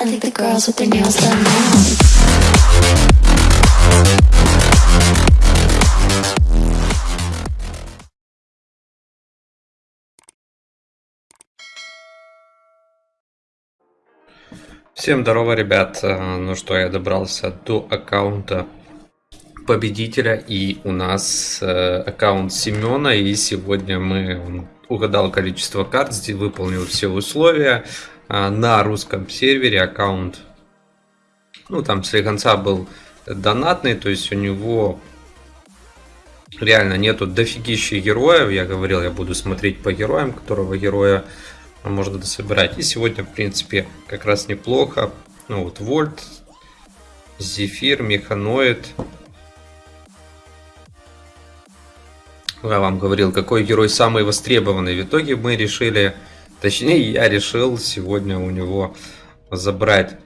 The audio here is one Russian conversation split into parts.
I think the girls with their nails done now. Всем здорово, ребят. Э, Ну что, я добрался до аккаунта победителя. И у нас э, аккаунт Семена. И сегодня мы он угадал количество карт, здесь выполнил все условия. А, На русском сервере аккаунт, ну там с конца был донатный, то есть у него реально нету дофигища героев. Я говорил, я буду смотреть по героям, которого героя можно дособирать. И сегодня, в принципе, как раз неплохо. Ну вот, Вольт, Зефир, Механоид. Я вам говорил, какой герой самый востребованный. В итоге мы решили, точнее, я решил сегодня у него забрать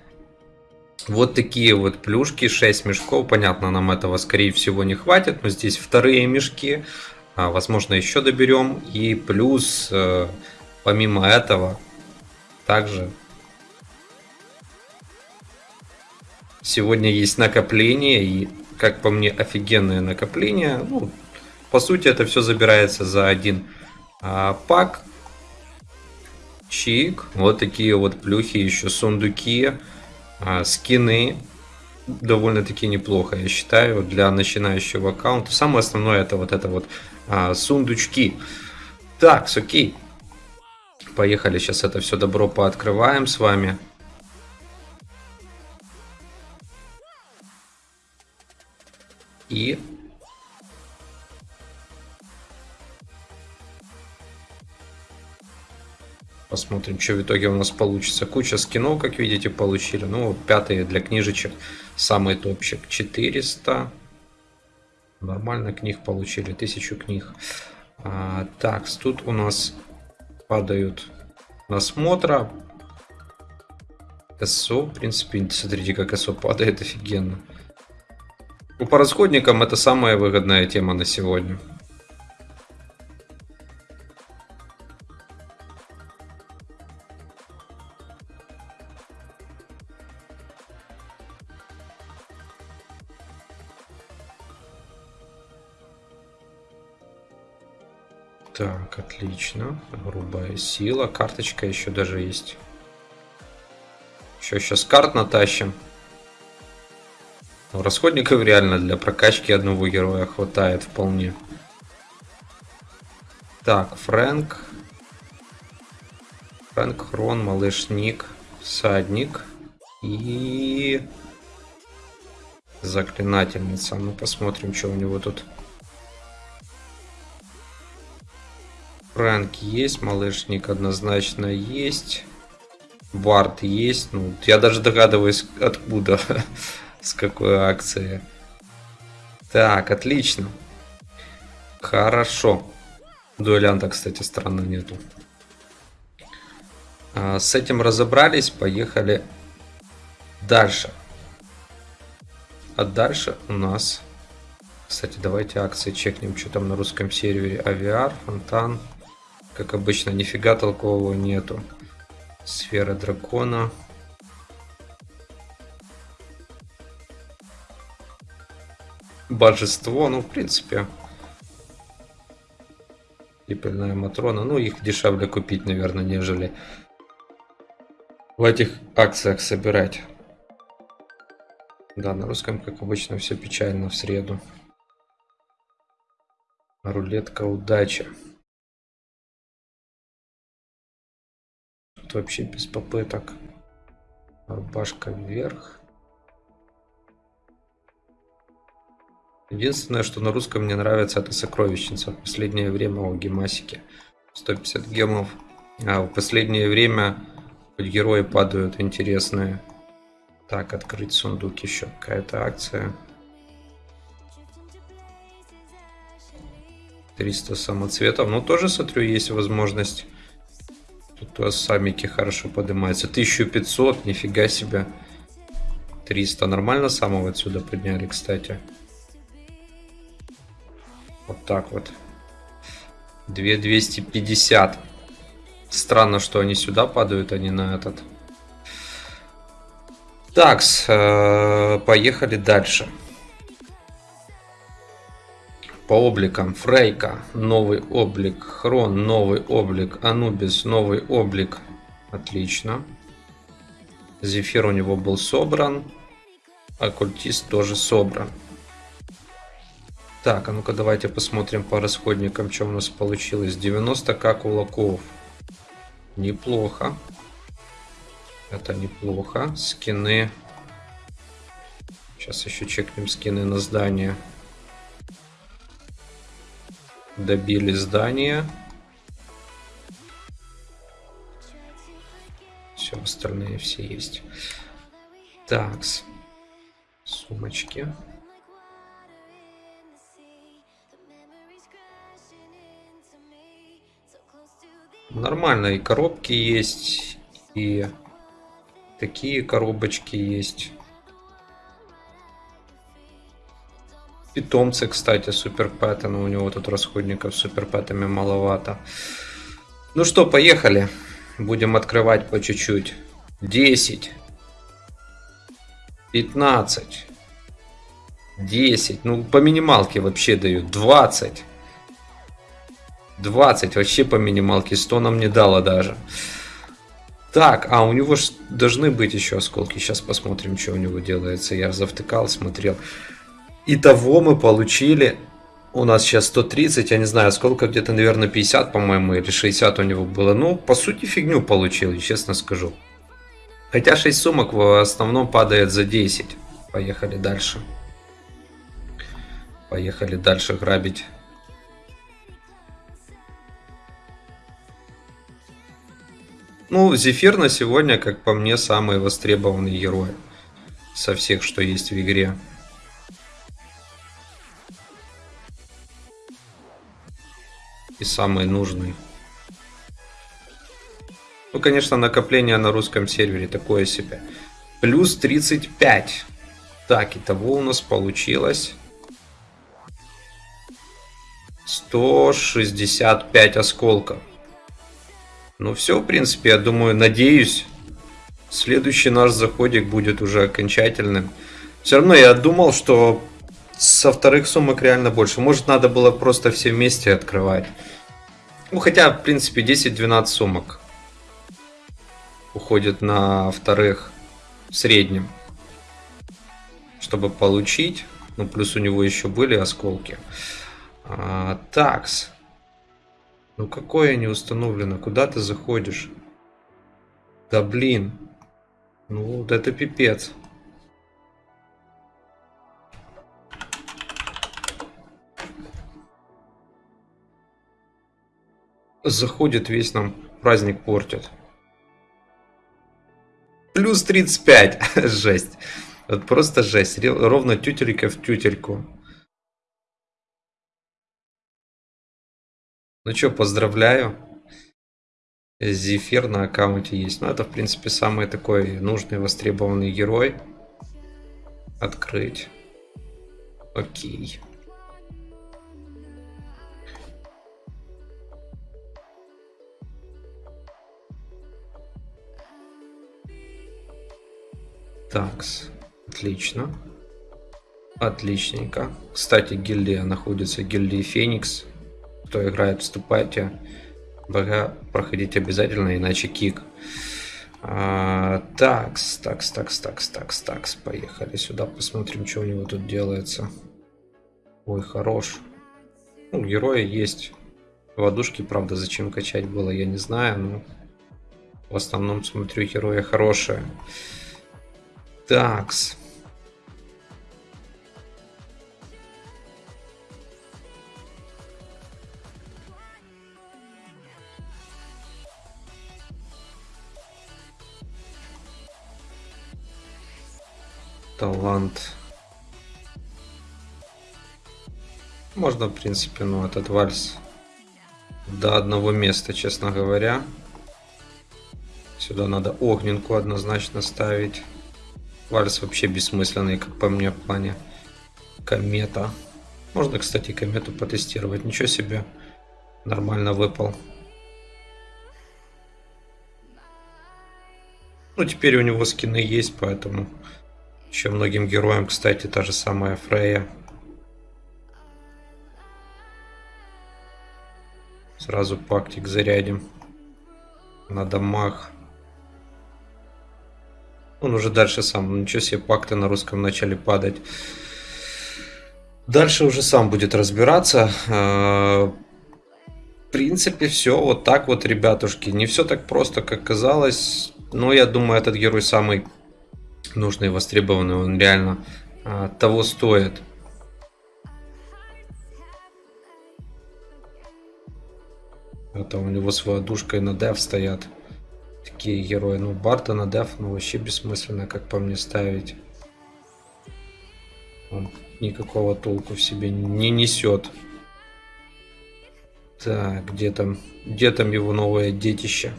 вот такие вот плюшки, 6 мешков. Понятно, нам этого, скорее всего, не хватит. Но здесь вторые мешки. А, возможно, еще доберем. И плюс, э, помимо этого, также сегодня есть накопление. И, как по мне, офигенное накопление. Ну, по сути, это все забирается за один а, пак. Чик. Вот такие вот плюхи, еще сундуки. А, скины довольно-таки неплохо, я считаю, для начинающего аккаунта. Самое основное это вот это вот а, сундучки. Так, окей. Поехали, сейчас это все добро пооткрываем с вами. И Посмотрим, что в итоге у нас получится. Куча скинов, как видите, получили. Ну, пятые для книжечек. Самый топчик 400. Нормально книг получили. Тысячу книг. А, так, тут у нас падают насмотра. СО, в принципе, смотрите, как СО падает офигенно. Ну, по расходникам это самая выгодная тема на сегодня. Так, отлично. Грубая сила. Карточка еще даже есть. Еще сейчас карт натащим. Но расходников реально для прокачки одного героя хватает вполне. Так, Фрэнк. Фрэнк, Хрон, Малыш Ник, Садник и Заклинательница. Ну, посмотрим, что у него тут. Фрэнк есть, малышник однозначно есть. Вард есть. Ну, я даже догадываюсь, откуда, с какой акции. Так, отлично. Хорошо. Дуэлянта, кстати, странно нету. А, с этим разобрались, поехали дальше. А дальше у нас... Кстати, давайте акции чекнем, что там на русском сервере. Авиар, Фонтан. Как обычно, нифига толкового нету. Сфера дракона. Божество, ну, в принципе. Пепельная Матрона. Ну, их дешевле купить, наверное, нежели в этих акциях собирать. Да, на русском, как обычно, все печально в среду. Рулетка удачи. Вообще без попыток. Рубашка вверх. Единственное, что на русском мне нравится, это сокровищница. В последнее время о гемасике. 150 гемов. А в последнее время хоть герои падают интересные. Так, открыть сундук еще. Какая-то акция. 300 самоцветов. Ну, тоже, смотрю, есть возможность. Тут у вас самики хорошо поднимаются. 1500, нифига себе. 300. Нормально самого отсюда подняли, кстати. Вот так вот. 2250. Странно, что они сюда падают, а не на этот. Так, поехали дальше. По обликам. Фрейка, новый облик. Хрон, новый облик. Анубис, новый облик. Отлично. Зефир у него был собран. Оккультист тоже собран. Так, а ну-ка давайте посмотрим по расходникам, что у нас получилось. 90к кулаков. Неплохо. Это неплохо. Скины. Сейчас еще чекнем скины на здание. Добили здание. Все, остальные все есть. Такс. Сумочки. Нормально, и коробки есть, и такие коробочки есть. Питомцы, кстати, супер но у него тут расходников супер пэтами маловато. Ну что, поехали. Будем открывать по чуть-чуть. 10. 15. 10. Ну, по минималке вообще дают. 20. 20 вообще по минималке. 100 нам не дало даже. Так, а у него ж должны быть еще осколки. Сейчас посмотрим, что у него делается. Я завтыкал, смотрел. Итого мы получили... У нас сейчас 130, я не знаю, сколько, где-то, наверное, 50, по-моему, или 60 у него было. Ну, по сути, фигню получили, честно скажу. Хотя 6 сумок в основном падает за 10. Поехали дальше. Поехали дальше грабить. Ну, Зефир на сегодня, как по мне, самый востребованный герой со всех, что есть в игре. И самый нужный. Ну, конечно, накопление на русском сервере такое себе. Плюс 35. Так, итого у нас получилось 165 осколков. Ну все, в принципе, я думаю, надеюсь, следующий наш заходик будет уже окончательным. Все равно я думал, что со вторых сумок реально больше. Может, надо было просто все вместе открывать. Ну, хотя, в принципе, 10-12 сумок уходит на вторых в среднем. Чтобы получить. Ну, плюс у него еще были осколки. А, такс. Ну какое не установлено? Куда ты заходишь? Да блин. Ну вот это пипец. Заходит весь нам праздник портит. Плюс 35. жесть. Вот просто жесть. Ровно тютелька в тютельку. Ну что, поздравляю. Зефир на аккаунте есть. Ну, это, в принципе, самый такой нужный, востребованный герой. Открыть. Окей. Такс. Отлично. Отличненько. Кстати, гильдия находится, гильдия Феникс кто играет, вступайте. БГ проходить обязательно, иначе кик. А, такс, такс, такс, такс, такс, такс. Поехали сюда, посмотрим, что у него тут делается. Ой, хорош. Ну, героя есть. Водушки, правда, зачем качать было, я не знаю, но в основном смотрю героя хорошие. Такс. талант. Можно, в принципе, ну, этот вальс до одного места, честно говоря. Сюда надо огненку однозначно ставить. Вальс вообще бессмысленный, как по мне, в плане комета. Можно, кстати, комету потестировать. Ничего себе. Нормально выпал. Ну, теперь у него скины есть, поэтому еще многим героям, кстати, та же самая Фрея. Сразу пактик зарядим на домах. Он уже дальше сам, ничего себе, пакты на русском начали падать. Дальше уже сам будет разбираться. А, В принципе, все вот так вот, ребятушки. Не все так просто, как казалось. Но я думаю, этот герой самый нужный востребованный. Он реально а, того стоит. Это у него с водушкой на деф стоят. Такие герои. Ну, Барта на деф, ну, вообще бессмысленно, как по мне, ставить. Он никакого толку в себе не несет. Так, где там, где там его новое детище?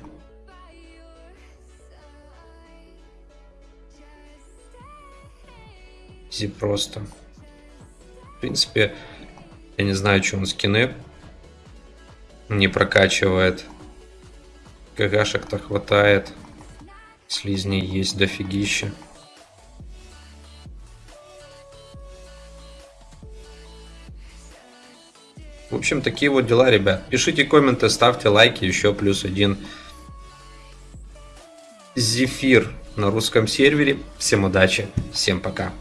Изи просто. В принципе, я не знаю, что он скины не прокачивает. КГшек-то хватает. Слизней есть дофигища. В общем, такие вот дела, ребят. Пишите комменты, ставьте лайки, еще плюс один. Зефир на русском сервере. Всем удачи, всем пока.